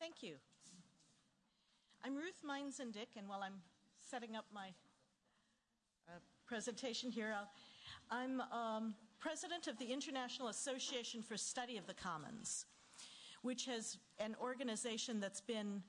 Thank you. I'm Ruth Meinzen-Dick, and while I'm setting up my uh, presentation here, I'll, I'm um, president of the International Association for Study of the Commons, which has an organization that's been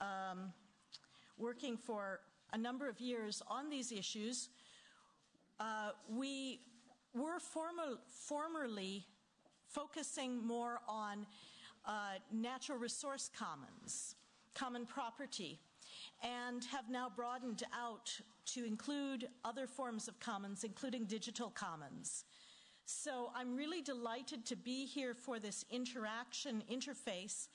um, working for a number of years on these issues. Uh, we were former, formerly focusing more on uh, natural resource commons, common property, and have now broadened out to include other forms of commons, including digital commons. So I'm really delighted to be here for this interaction interface,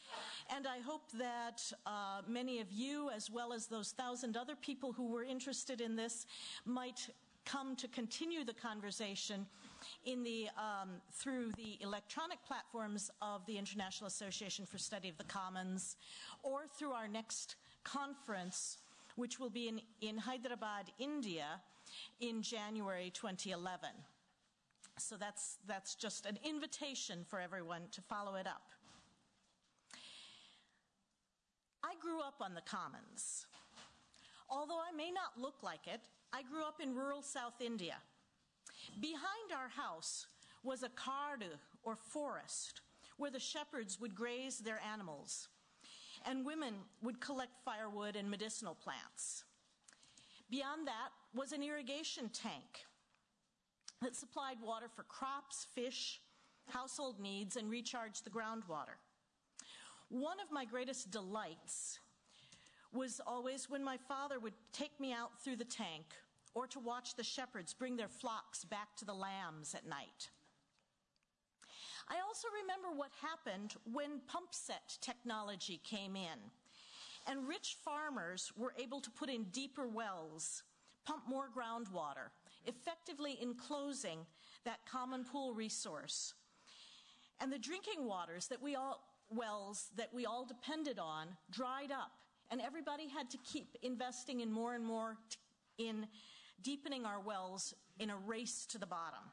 and I hope that uh, many of you, as well as those thousand other people who were interested in this, might come to continue the conversation in the, um, through the electronic platforms of the International Association for Study of the Commons or through our next conference, which will be in, in Hyderabad, India, in January 2011. So that's, that's just an invitation for everyone to follow it up. I grew up on the commons. Although I may not look like it, I grew up in rural South India. Behind our house was a kardu, or forest, where the shepherds would graze their animals, and women would collect firewood and medicinal plants. Beyond that was an irrigation tank that supplied water for crops, fish, household needs, and recharged the groundwater. One of my greatest delights was always when my father would take me out through the tank or to watch the shepherds bring their flocks back to the lambs at night. I also remember what happened when pump set technology came in and rich farmers were able to put in deeper wells, pump more groundwater, effectively enclosing that common pool resource. And the drinking waters that we all, wells that we all depended on dried up and everybody had to keep investing in more and more in deepening our wells in a race to the bottom.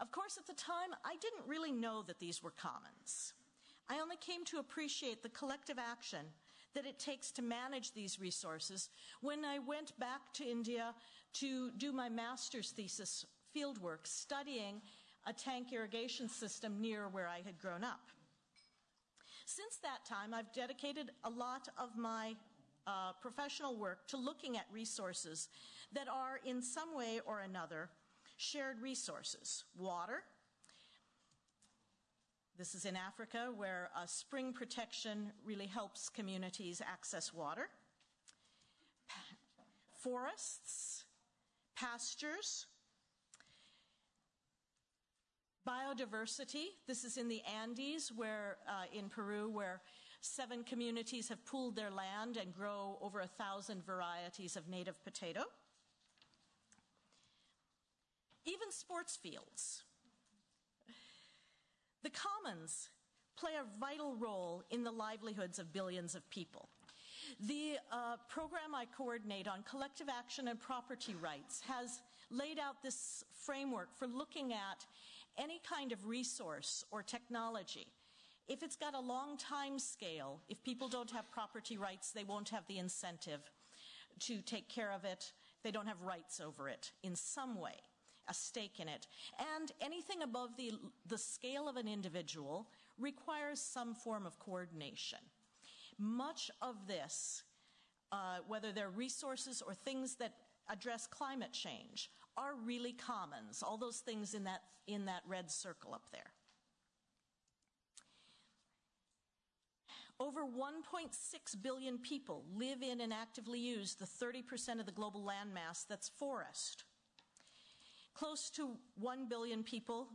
Of course, at the time, I didn't really know that these were commons. I only came to appreciate the collective action that it takes to manage these resources when I went back to India to do my master's thesis fieldwork studying a tank irrigation system near where I had grown up. Since that time, I've dedicated a lot of my uh, professional work to looking at resources that are, in some way or another, shared resources. Water. This is in Africa, where uh, spring protection really helps communities access water. Forests, pastures, Biodiversity, this is in the Andes, where uh, in Peru, where seven communities have pooled their land and grow over a thousand varieties of native potato. Even sports fields. The commons play a vital role in the livelihoods of billions of people. The uh, program I coordinate on collective action and property rights has laid out this framework for looking at any kind of resource or technology. If it's got a long time scale, if people don't have property rights, they won't have the incentive to take care of it. They don't have rights over it in some way, a stake in it. And anything above the, the scale of an individual requires some form of coordination. Much of this, uh, whether they're resources or things that address climate change are really commons, all those things in that, in that red circle up there. Over 1.6 billion people live in and actively use the 30% of the global landmass that's forest. Close to 1 billion people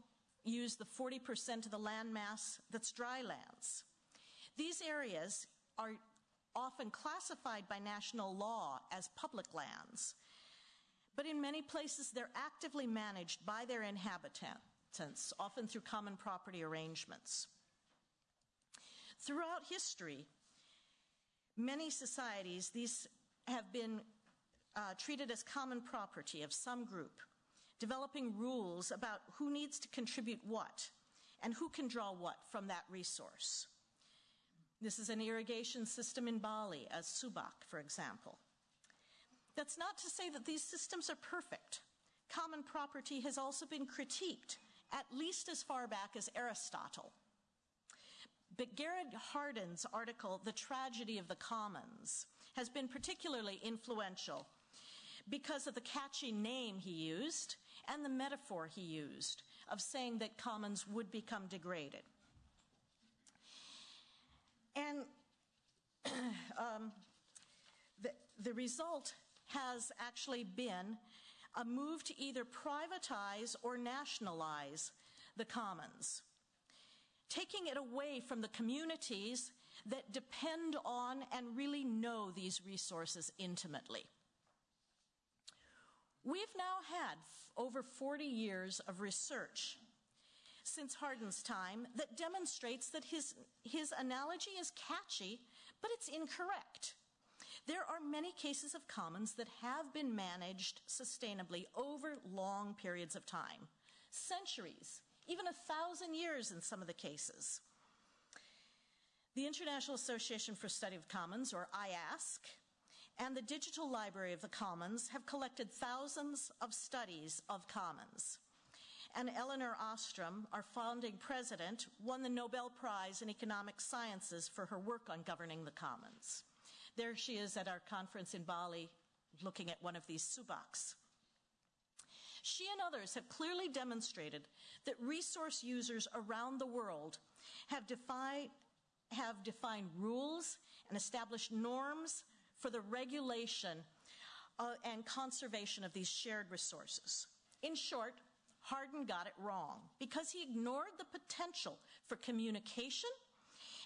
use the 40% of the landmass that's dry lands. These areas are often classified by national law as public lands, but in many places, they're actively managed by their inhabitants, often through common property arrangements. Throughout history, many societies, these have been uh, treated as common property of some group, developing rules about who needs to contribute what and who can draw what from that resource. This is an irrigation system in Bali, as Subak, for example. That's not to say that these systems are perfect. Common property has also been critiqued, at least as far back as Aristotle. But Garrett Hardin's article, The Tragedy of the Commons, has been particularly influential because of the catchy name he used and the metaphor he used of saying that commons would become degraded. And um, the, the result has actually been a move to either privatize or nationalize the commons, taking it away from the communities that depend on and really know these resources intimately. We've now had over 40 years of research since Hardin's time that demonstrates that his, his analogy is catchy, but it's incorrect. There are many cases of commons that have been managed sustainably over long periods of time, centuries, even a thousand years in some of the cases. The International Association for Study of Commons, or IASC, and the Digital Library of the Commons have collected thousands of studies of commons. And Elinor Ostrom, our founding president, won the Nobel Prize in Economic Sciences for her work on governing the commons. There she is at our conference in Bali looking at one of these subaks. She and others have clearly demonstrated that resource users around the world have, have defined rules and established norms for the regulation uh, and conservation of these shared resources. In short, Hardin got it wrong because he ignored the potential for communication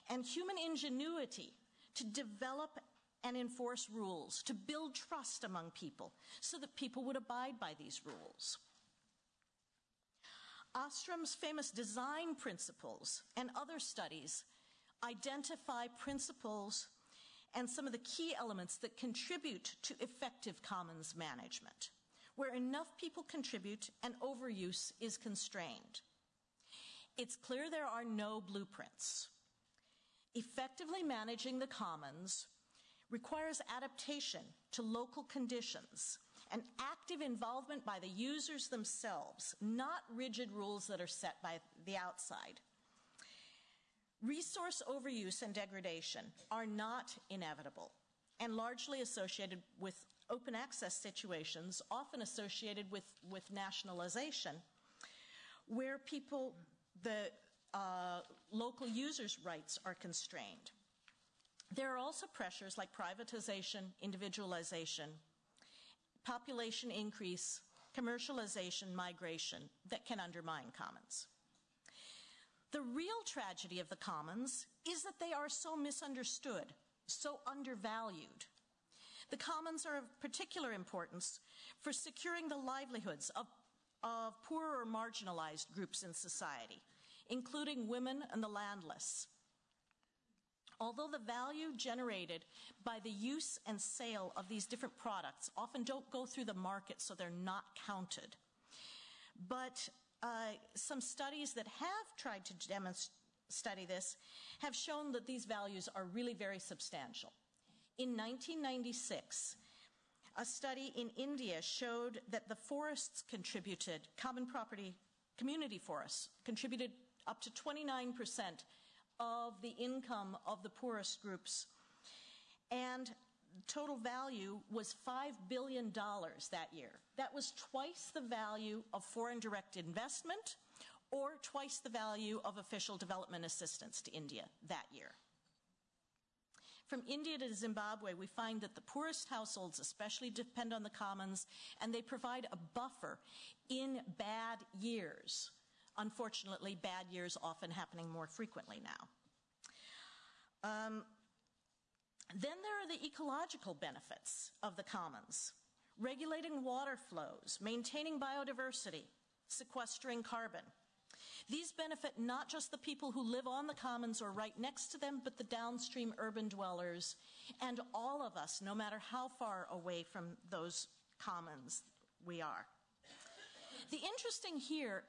and human ingenuity to develop and enforce rules, to build trust among people so that people would abide by these rules. Ostrom's famous design principles and other studies identify principles and some of the key elements that contribute to effective commons management, where enough people contribute and overuse is constrained. It's clear there are no blueprints. Effectively managing the commons requires adaptation to local conditions and active involvement by the users themselves, not rigid rules that are set by the outside. Resource overuse and degradation are not inevitable and largely associated with open access situations, often associated with, with nationalization, where people, the uh, local users' rights are constrained. There are also pressures like privatization, individualization, population increase, commercialization, migration that can undermine commons. The real tragedy of the commons is that they are so misunderstood, so undervalued. The commons are of particular importance for securing the livelihoods of, of marginalized groups in society, including women and the landless, although the value generated by the use and sale of these different products often don't go through the market, so they're not counted. But uh, some studies that have tried to study this have shown that these values are really very substantial. In 1996, a study in India showed that the forests contributed, common property, community forests, contributed up to 29 percent of the income of the poorest groups. And total value was $5 billion that year. That was twice the value of foreign direct investment or twice the value of official development assistance to India that year. From India to Zimbabwe, we find that the poorest households especially depend on the commons and they provide a buffer in bad years Unfortunately, bad years often happening more frequently now. Um, then there are the ecological benefits of the commons. Regulating water flows, maintaining biodiversity, sequestering carbon. These benefit not just the people who live on the commons or right next to them, but the downstream urban dwellers and all of us, no matter how far away from those commons we are. The interesting here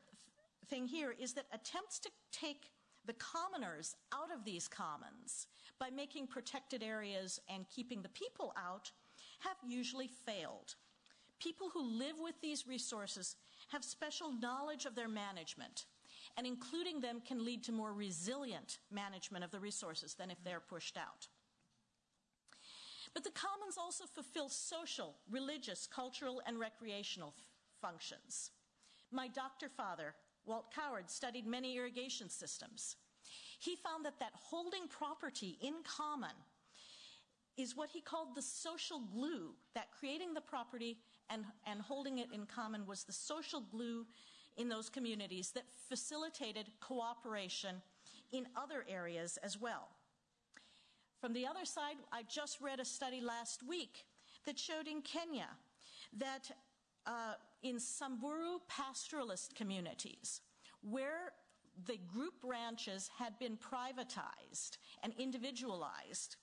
thing here is that attempts to take the commoners out of these commons by making protected areas and keeping the people out have usually failed. People who live with these resources have special knowledge of their management, and including them can lead to more resilient management of the resources than if they're pushed out. But the commons also fulfill social, religious, cultural, and recreational functions. My doctor father, Walt Coward, studied many irrigation systems. He found that that holding property in common is what he called the social glue, that creating the property and, and holding it in common was the social glue in those communities that facilitated cooperation in other areas as well. From the other side, I just read a study last week that showed in Kenya that uh, in Samburu pastoralist communities, where the group ranches had been privatized and individualized,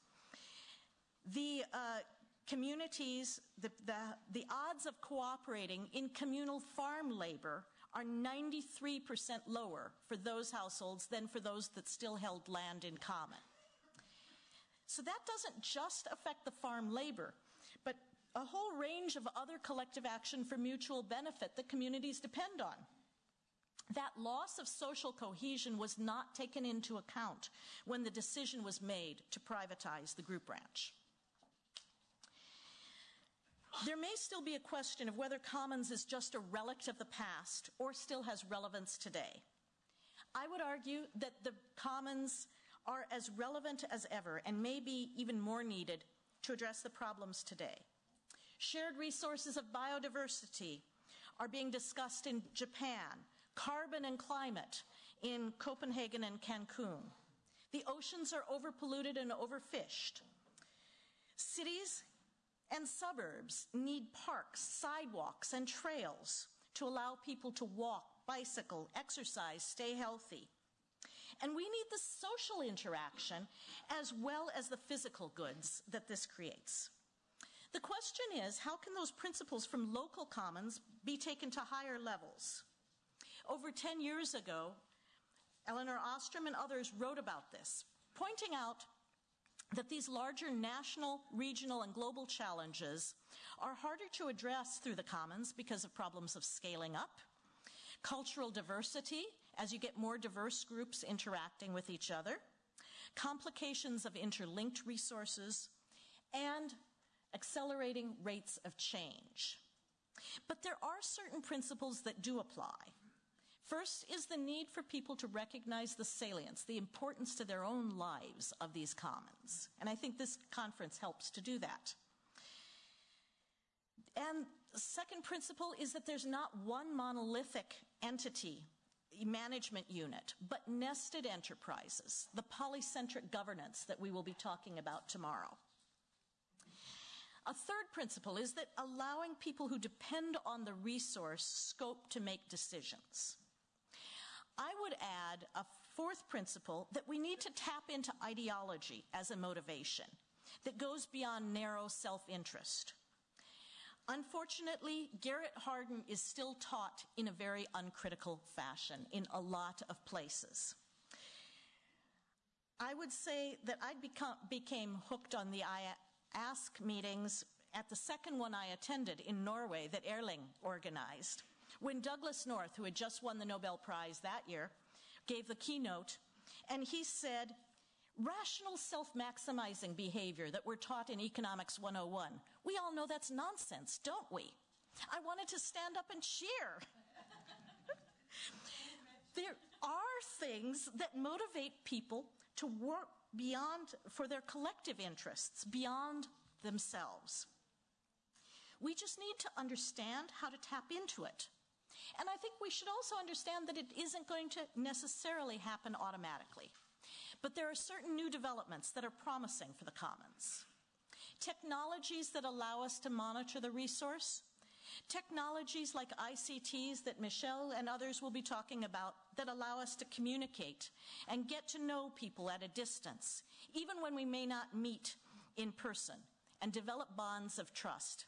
the uh, communities, the, the, the odds of cooperating in communal farm labor are 93% lower for those households than for those that still held land in common. So that doesn't just affect the farm labor, a whole range of other collective action for mutual benefit that communities depend on. That loss of social cohesion was not taken into account when the decision was made to privatize the group ranch. There may still be a question of whether commons is just a relic of the past or still has relevance today. I would argue that the commons are as relevant as ever and may be even more needed to address the problems today. Shared resources of biodiversity are being discussed in Japan, carbon and climate in Copenhagen and Cancun. The oceans are overpolluted and overfished. Cities and suburbs need parks, sidewalks, and trails to allow people to walk, bicycle, exercise, stay healthy. And we need the social interaction as well as the physical goods that this creates. The question is, how can those principles from local commons be taken to higher levels? Over 10 years ago, Elinor Ostrom and others wrote about this, pointing out that these larger national, regional, and global challenges are harder to address through the commons because of problems of scaling up, cultural diversity, as you get more diverse groups interacting with each other, complications of interlinked resources, and accelerating rates of change. But there are certain principles that do apply. First is the need for people to recognize the salience, the importance to their own lives of these commons. And I think this conference helps to do that. And second principle is that there's not one monolithic entity, management unit, but nested enterprises, the polycentric governance that we will be talking about tomorrow. A third principle is that allowing people who depend on the resource scope to make decisions. I would add a fourth principle that we need to tap into ideology as a motivation that goes beyond narrow self-interest. Unfortunately, Garrett Hardin is still taught in a very uncritical fashion in a lot of places. I would say that I became hooked on the Ask meetings at the second one I attended in Norway that Erling organized. When Douglass North, who had just won the Nobel Prize that year, gave the keynote, and he said, rational self-maximizing behavior that we're taught in Economics 101. We all know that's nonsense, don't we? I wanted to stand up and cheer. there are things that motivate people to work beyond, for their collective interests, beyond themselves. We just need to understand how to tap into it. And I think we should also understand that it isn't going to necessarily happen automatically. But there are certain new developments that are promising for the commons. Technologies that allow us to monitor the resource, technologies like ICTs that Michelle and others will be talking about that allow us to communicate and get to know people at a distance, even when we may not meet in person, and develop bonds of trust.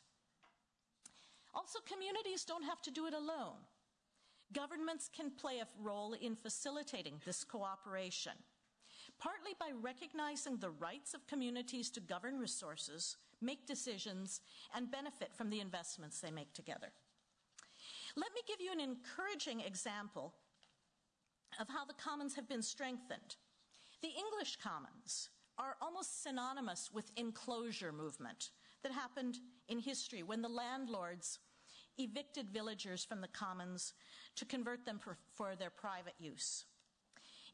Also, communities don't have to do it alone. Governments can play a role in facilitating this cooperation, partly by recognizing the rights of communities to govern resources, make decisions, and benefit from the investments they make together. Let me give you an encouraging example of how the commons have been strengthened. The English commons are almost synonymous with enclosure movement that happened in history when the landlords evicted villagers from the commons to convert them for, for their private use.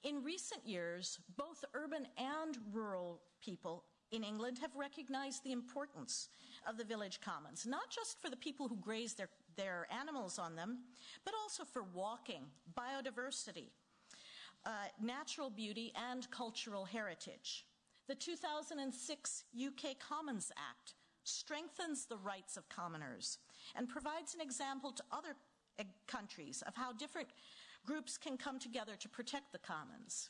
In recent years, both urban and rural people in England have recognized the importance of the village commons, not just for the people who graze their, their animals on them, but also for walking, biodiversity, uh, natural beauty, and cultural heritage. The 2006 UK Commons Act strengthens the rights of commoners and provides an example to other uh, countries of how different groups can come together to protect the commons.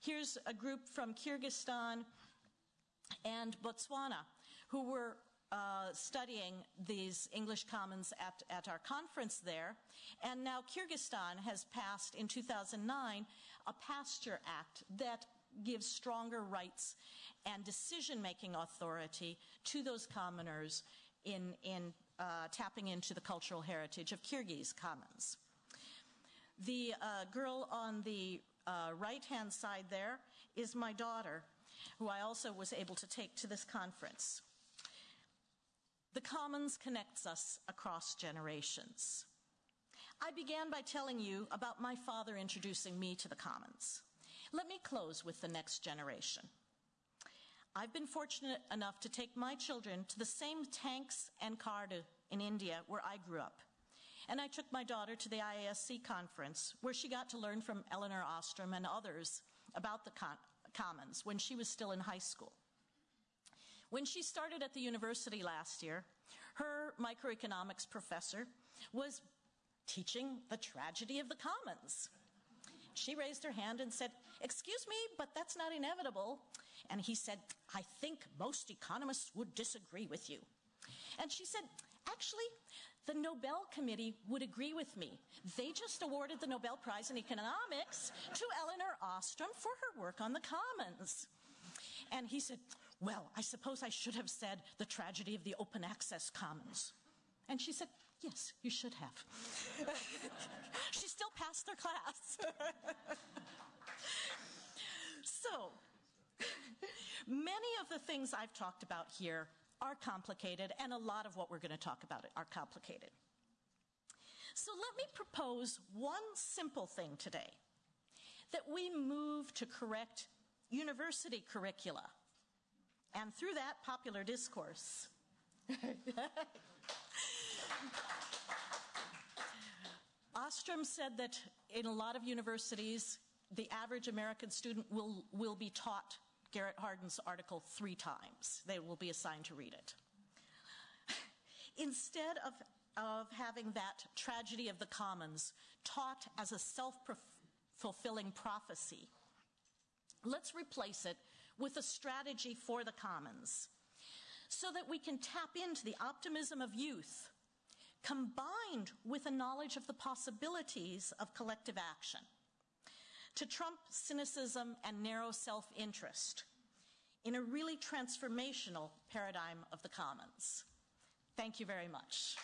Here's a group from Kyrgyzstan and Botswana who were uh, studying these English commons at, at our conference there. And now Kyrgyzstan has passed in 2009 a pasture act that gives stronger rights and decision-making authority to those commoners in, in uh, tapping into the cultural heritage of Kyrgyz commons. The uh, girl on the uh, right-hand side there is my daughter, who I also was able to take to this conference. The Commons connects us across generations. I began by telling you about my father introducing me to the Commons. Let me close with the next generation. I've been fortunate enough to take my children to the same tanks and Kardu in India where I grew up. And I took my daughter to the IASC conference where she got to learn from Elinor Ostrom and others about the commons when she was still in high school. When she started at the university last year, her microeconomics professor was teaching the tragedy of the commons. She raised her hand and said, Excuse me, but that's not inevitable. And he said, I think most economists would disagree with you. And she said, Actually, the Nobel Committee would agree with me. They just awarded the Nobel Prize in Economics to Elinor Ostrom for her work on the commons. And he said, Well, I suppose I should have said the tragedy of the open access commons. And she said, Yes, you should have. she still passed her class. so, many of the things I've talked about here are complicated, and a lot of what we're going to talk about are complicated. So, let me propose one simple thing today that we move to correct university curricula, and through that, popular discourse. Ostrom said that in a lot of universities, the average American student will, will be taught Garrett Hardin's article three times. They will be assigned to read it. Instead of, of having that tragedy of the commons taught as a self-fulfilling prophecy, let's replace it with a strategy for the commons so that we can tap into the optimism of youth combined with a knowledge of the possibilities of collective action to trump cynicism and narrow self-interest in a really transformational paradigm of the commons. Thank you very much.